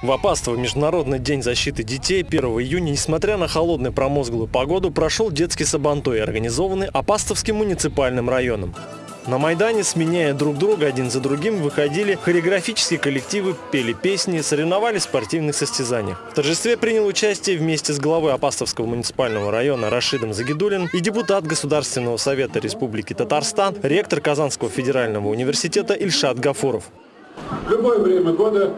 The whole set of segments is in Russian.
В Апастово Международный день защиты детей 1 июня, несмотря на холодную промозглую погоду, прошел детский сабантой, организованный Апастовским муниципальным районом. На Майдане, сменяя друг друга один за другим, выходили хореографические коллективы, пели песни, соревновались в спортивных состязаниях. В торжестве принял участие вместе с главой Апастовского муниципального района Рашидом Загидулин и депутат Государственного совета Республики Татарстан, ректор Казанского федерального университета Ильшат Гафуров. В любое время года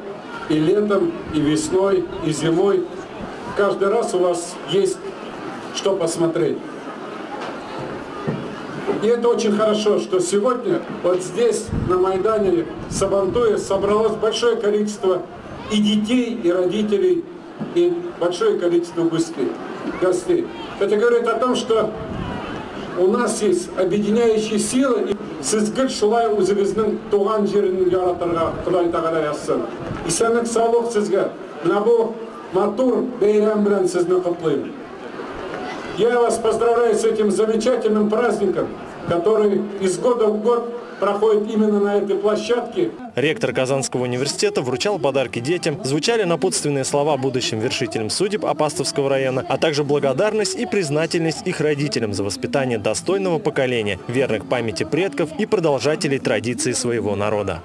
и летом, и весной, и зимой. Каждый раз у вас есть что посмотреть. И это очень хорошо, что сегодня вот здесь, на Майдане Сабантуя, собралось большое количество и детей, и родителей, и большое количество гостей. Это говорит о том, что у нас есть объединяющие силы. Сізгіл шулай өзіңіздің туған жерін яратырға Құдай тағала жазсын. Исәнлік саулық сізге. Мына бұл матур бейрам белән сезне котлыйм. Я вас поздравляю с этим замечательным праздником, который из года в год проходит именно на этой площадке. Ректор Казанского университета вручал подарки детям, звучали напутственные слова будущим вершителям судеб Апастовского района, а также благодарность и признательность их родителям за воспитание достойного поколения, верных памяти предков и продолжателей традиций своего народа.